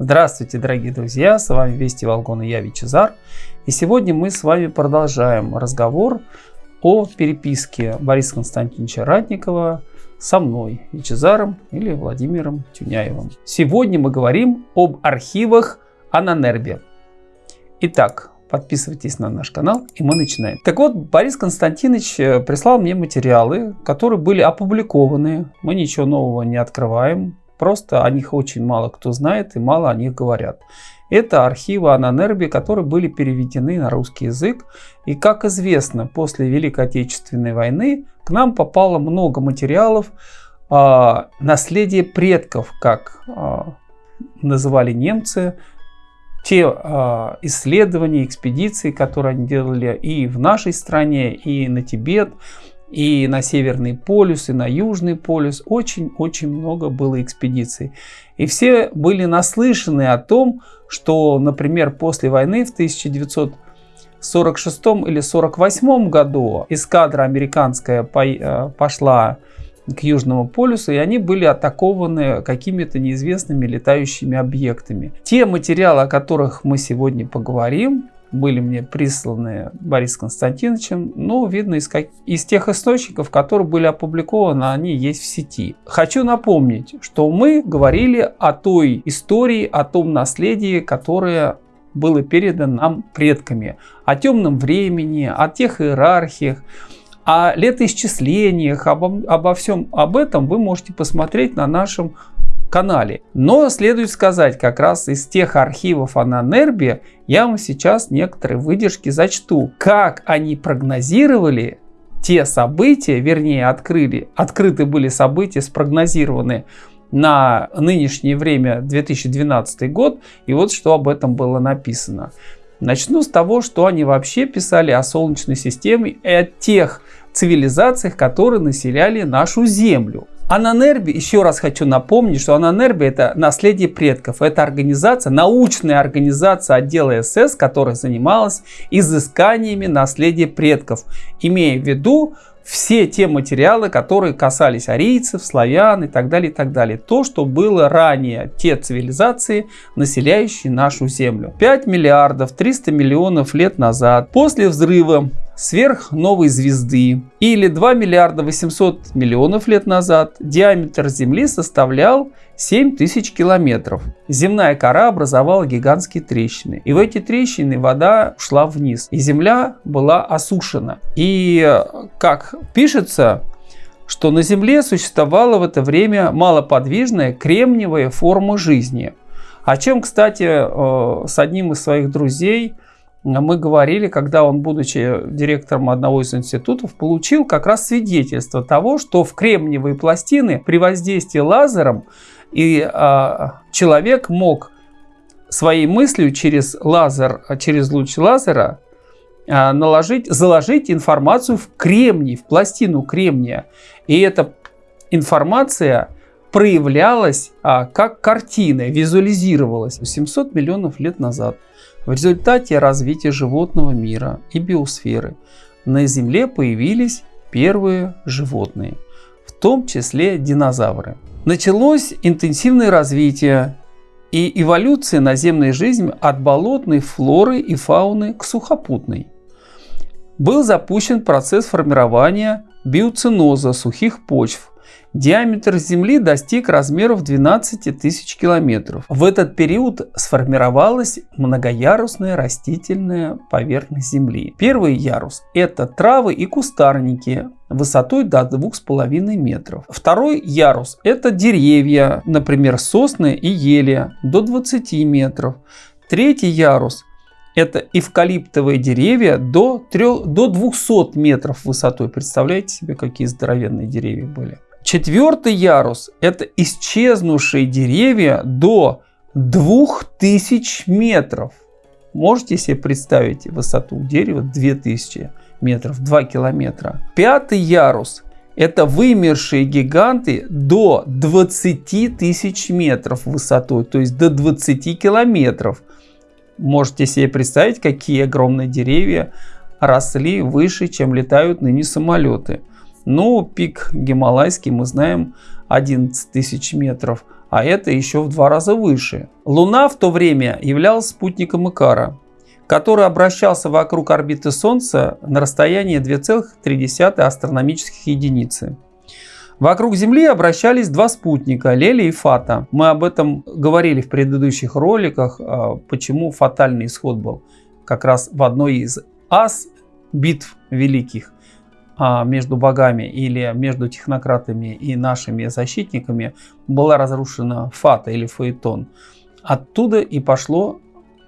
Здравствуйте, дорогие друзья, с вами Вести Волгон и я, Вичезар. И сегодня мы с вами продолжаем разговор о переписке Бориса Константиновича Ратникова со мной, Вичезаром или Владимиром Тюняевым. Сегодня мы говорим об архивах Ананербе. Итак, подписывайтесь на наш канал и мы начинаем. Так вот, Борис Константинович э, прислал мне материалы, которые были опубликованы. Мы ничего нового не открываем. Просто о них очень мало кто знает и мало о них говорят. Это архивы Ананерби, которые были переведены на русский язык. И как известно, после Великой Отечественной войны к нам попало много материалов э, наследие предков, как э, называли немцы, те э, исследования, экспедиции, которые они делали и в нашей стране, и на Тибет, и на Северный полюс, и на Южный полюс. Очень-очень много было экспедиций. И все были наслышаны о том, что, например, после войны в 1946 или 1948 году эскадра американская э, пошла к Южному полюсу, и они были атакованы какими-то неизвестными летающими объектами. Те материалы, о которых мы сегодня поговорим, были мне присланы Борисом Константиновичем, но видно из, как, из тех источников, которые были опубликованы, они есть в сети. Хочу напомнить, что мы говорили о той истории, о том наследии, которое было передано нам предками, о темном времени, о тех иерархиях, о летоисчислениях, обо, обо всем об этом вы можете посмотреть на нашем канале. Но следует сказать, как раз из тех архивов Ананербе я вам сейчас некоторые выдержки зачту. Как они прогнозировали те события, вернее открыли, открыты были события, спрогнозированы на нынешнее время 2012 год. И вот что об этом было написано. Начну с того, что они вообще писали о Солнечной системе и о тех цивилизациях, которые населяли нашу Землю. Ананерби, еще раз хочу напомнить, что Ананерби это наследие предков. Это организация, научная организация отдела СС, которая занималась изысканиями наследия предков, имея в виду все те материалы, которые касались арийцев, славян и так далее, и так далее. То, что было ранее, те цивилизации, населяющие нашу Землю. 5 миллиардов 300 миллионов лет назад, после взрыва сверхновой звезды или 2 миллиарда 800 миллионов лет назад диаметр Земли составлял 7 тысяч километров. Земная кора образовала гигантские трещины. И в эти трещины вода ушла вниз. И Земля была осушена. И как пишется, что на Земле существовала в это время малоподвижная кремниевая форма жизни. О чем, кстати, э, с одним из своих друзей – мы говорили, когда он, будучи директором одного из институтов, получил как раз свидетельство того, что в кремниевые пластины при воздействии лазером и а, человек мог своей мыслью через лазер, через луч лазера а, наложить, заложить информацию в кремний, в пластину кремния. И эта информация проявлялась а, как картина, визуализировалась 700 миллионов лет назад. В результате развития животного мира и биосферы на Земле появились первые животные, в том числе динозавры. Началось интенсивное развитие и эволюция наземной жизни от болотной флоры и фауны к сухопутной. Был запущен процесс формирования биоциноза сухих почв, Диаметр Земли достиг размеров 12 тысяч километров. В этот период сформировалась многоярусная растительная поверхность Земли. Первый ярус – это травы и кустарники высотой до 2,5 метров. Второй ярус – это деревья, например, сосны и ели до 20 метров. Третий ярус это эвкалиптовые деревья до, 3, до 200 метров высотой. Представляете себе, какие здоровенные деревья были. Четвертый ярус – это исчезнувшие деревья до 2000 метров. Можете себе представить высоту дерева 2000 метров, 2 километра. Пятый ярус – это вымершие гиганты до 20 тысяч метров высотой, то есть до 20 километров. Можете себе представить, какие огромные деревья росли выше, чем летают ныне самолеты. Ну, пик Гималайский мы знаем 11 тысяч метров, а это еще в два раза выше. Луна в то время являлась спутником Икара, который обращался вокруг орбиты Солнца на расстоянии 2,3 астрономических единицы. Вокруг Земли обращались два спутника, Лели и Фата. Мы об этом говорили в предыдущих роликах, а, почему фатальный исход был как раз в одной из ас битв великих между богами или между технократами и нашими защитниками была разрушена Фата или Фаэтон. Оттуда и пошло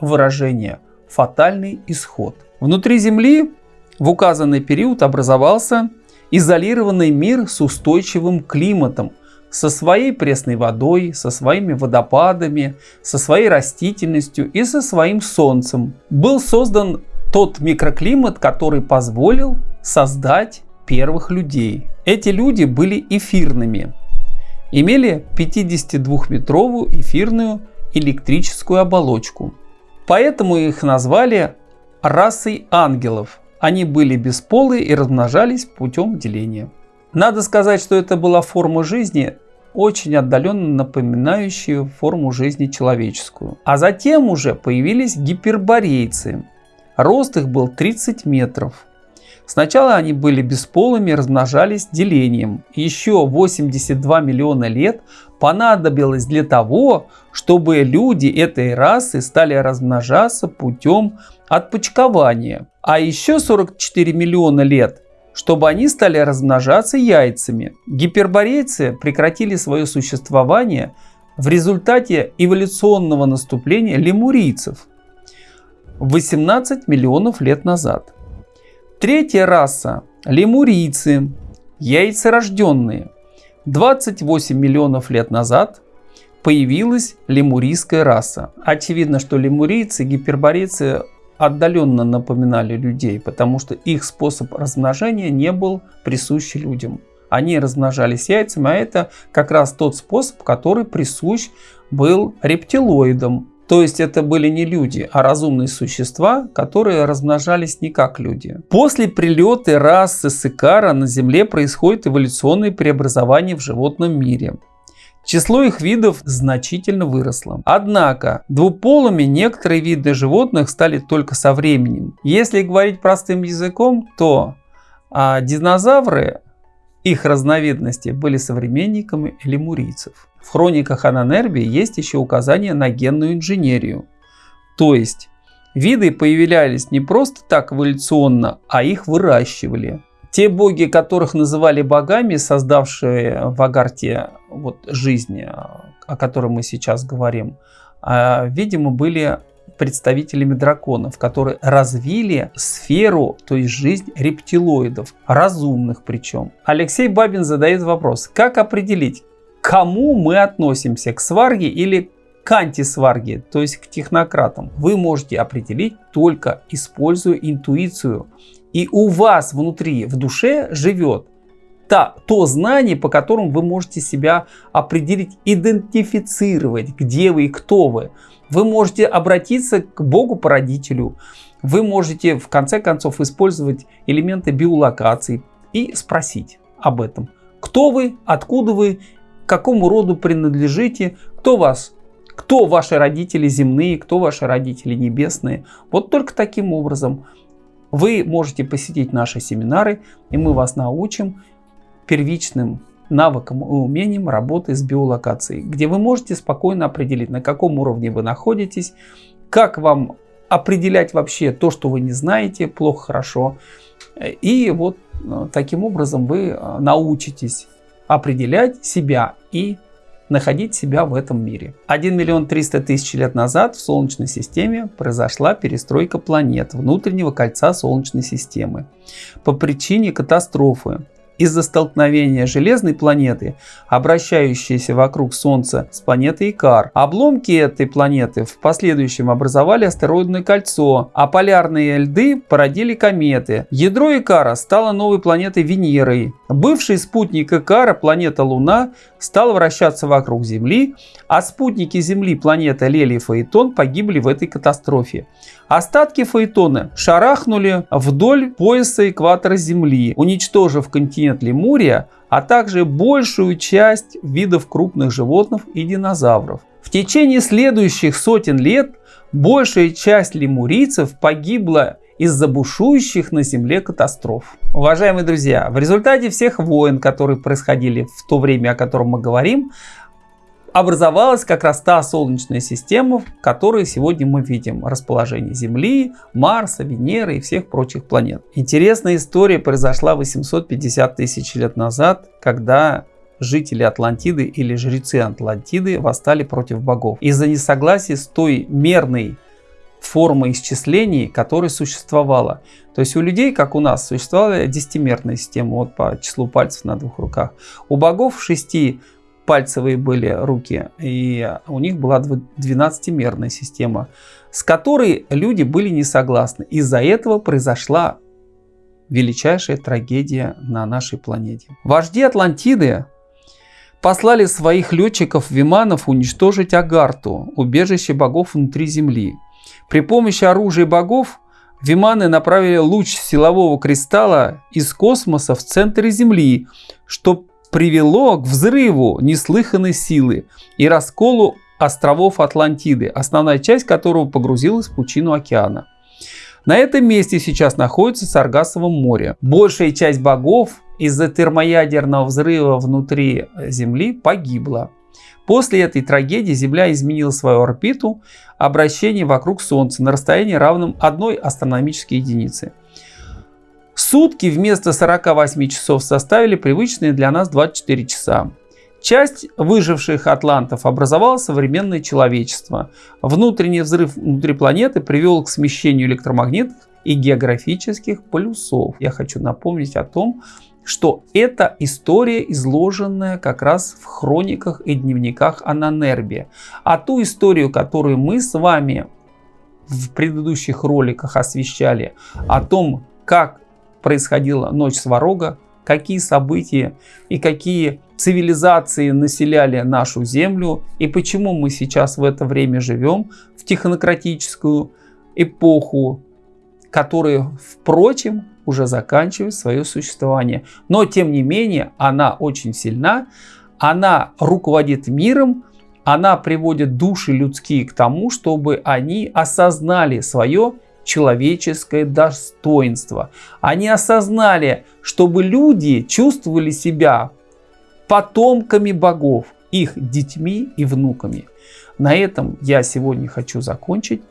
выражение «фатальный исход». Внутри Земли в указанный период образовался изолированный мир с устойчивым климатом, со своей пресной водой, со своими водопадами, со своей растительностью и со своим солнцем. Был создан тот микроклимат, который позволил создать первых людей. Эти люди были эфирными, имели 52-метровую эфирную электрическую оболочку. Поэтому их назвали расой ангелов – они были бесполые и размножались путем деления. Надо сказать, что это была форма жизни, очень отдаленно напоминающая форму жизни человеческую. А затем уже появились гиперборейцы. Рост их был 30 метров. Сначала они были бесполыми, размножались делением. Еще 82 миллиона лет понадобилось для того, чтобы люди этой расы стали размножаться путем отпочкования. А еще 44 миллиона лет, чтобы они стали размножаться яйцами. Гиперборейцы прекратили свое существование в результате эволюционного наступления лемурийцев 18 миллионов лет назад. Третья раса – лемурийцы, яйцерожденные. 28 миллионов лет назад появилась лемурийская раса. Очевидно, что лемурийцы, гиперборейцы отдаленно напоминали людей, потому что их способ размножения не был присущ людям. Они размножались яйцами, а это как раз тот способ, который присущ был рептилоидам. То есть это были не люди, а разумные существа, которые размножались не как люди. После прилета расы Сикара на Земле происходит эволюционное преобразование в животном мире. Число их видов значительно выросло. Однако двуполыми некоторые виды животных стали только со временем. Если говорить простым языком, то а, динозавры, их разновидности были современниками лемурийцев. В хрониках Ананерби есть еще указания на генную инженерию. То есть виды появлялись не просто так эволюционно, а их выращивали. Те боги, которых называли богами, создавшие в Агарте вот, жизнь, о которой мы сейчас говорим, а, видимо, были представителями драконов, которые развили сферу, то есть жизнь рептилоидов, разумных причем. Алексей Бабин задает вопрос, как определить, кому мы относимся, к сварге или к антисварге, то есть к технократам. Вы можете определить только используя интуицию и у вас внутри, в душе живет та, то знание, по которому вы можете себя определить, идентифицировать, где вы и кто вы. Вы можете обратиться к Богу-породителю. Вы можете в конце концов использовать элементы биолокации и спросить об этом. Кто вы, откуда вы, к какому роду принадлежите, кто вас кто ваши родители земные, кто ваши родители небесные. Вот только таким образом вы можете посетить наши семинары, и мы вас научим первичным навыкам и умениям работы с биолокацией, где вы можете спокойно определить, на каком уровне вы находитесь, как вам определять вообще то, что вы не знаете, плохо, хорошо. И вот э, таким образом вы э, научитесь определять себя и находить себя в этом мире. 1 миллион 300 тысяч лет назад в Солнечной системе произошла перестройка планет внутреннего кольца Солнечной системы по причине катастрофы, из-за столкновения железной планеты, обращающейся вокруг Солнца с планетой Икар. Обломки этой планеты в последующем образовали астероидное кольцо, а полярные льды породили кометы. Ядро Икара стало новой планетой Венерой. Бывший спутник Икара, планета Луна, стал вращаться вокруг Земли, а спутники Земли, планета Лели и Фаэтон, погибли в этой катастрофе. Остатки Фаэтона шарахнули вдоль пояса экватора Земли, уничтожив континент Лемурия, а также большую часть видов крупных животных и динозавров. В течение следующих сотен лет большая часть лемурийцев погибла из-за бушующих на Земле катастроф. Уважаемые друзья, в результате всех войн, которые происходили в то время, о котором мы говорим, образовалась как раз та Солнечная система, в которой сегодня мы видим расположение Земли, Марса, Венеры и всех прочих планет. Интересная история произошла 850 тысяч лет назад, когда жители Атлантиды или жрецы Атлантиды восстали против богов из-за несогласия с той мерной формы исчислений, которая существовала. То есть у людей, как у нас, существовала десятимерная система вот по числу пальцев на двух руках. У богов шести пальцевые были руки, и у них была 12-мерная система, с которой люди были не согласны. Из-за этого произошла величайшая трагедия на нашей планете. Вожди Атлантиды послали своих летчиков-виманов уничтожить Агарту, убежище богов внутри Земли. При помощи оружия богов Виманы направили луч силового кристалла из космоса в центре Земли, что привело к взрыву неслыханной силы и расколу островов Атлантиды, основная часть которого погрузилась в пучину океана. На этом месте сейчас находится Саргасово море. Большая часть богов из-за термоядерного взрыва внутри Земли погибла. После этой трагедии Земля изменила свою орбиту обращение вокруг Солнца на расстоянии равном одной астрономической единице. Сутки вместо 48 часов составили привычные для нас 24 часа. Часть выживших атлантов образовало современное человечество. Внутренний взрыв внутри планеты привел к смещению электромагнитных и географических полюсов. Я хочу напомнить о том, что это история, изложенная как раз в хрониках и дневниках Ананербе. А ту историю, которую мы с вами в предыдущих роликах освещали, о том, как происходила ночь Сварога, какие события и какие цивилизации населяли нашу Землю и почему мы сейчас в это время живем, в технократическую эпоху, которая, впрочем, уже заканчивает свое существование. Но, тем не менее, она очень сильна, она руководит миром, она приводит души людские к тому, чтобы они осознали свое человеческое достоинство. Они осознали, чтобы люди чувствовали себя потомками богов, их детьми и внуками. На этом я сегодня хочу закончить.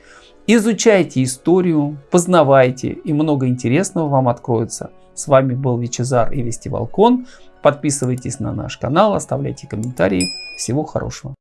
Изучайте историю, познавайте, и много интересного вам откроется. С вами был Вичезар и Вести Волкон. Подписывайтесь на наш канал, оставляйте комментарии. Всего хорошего.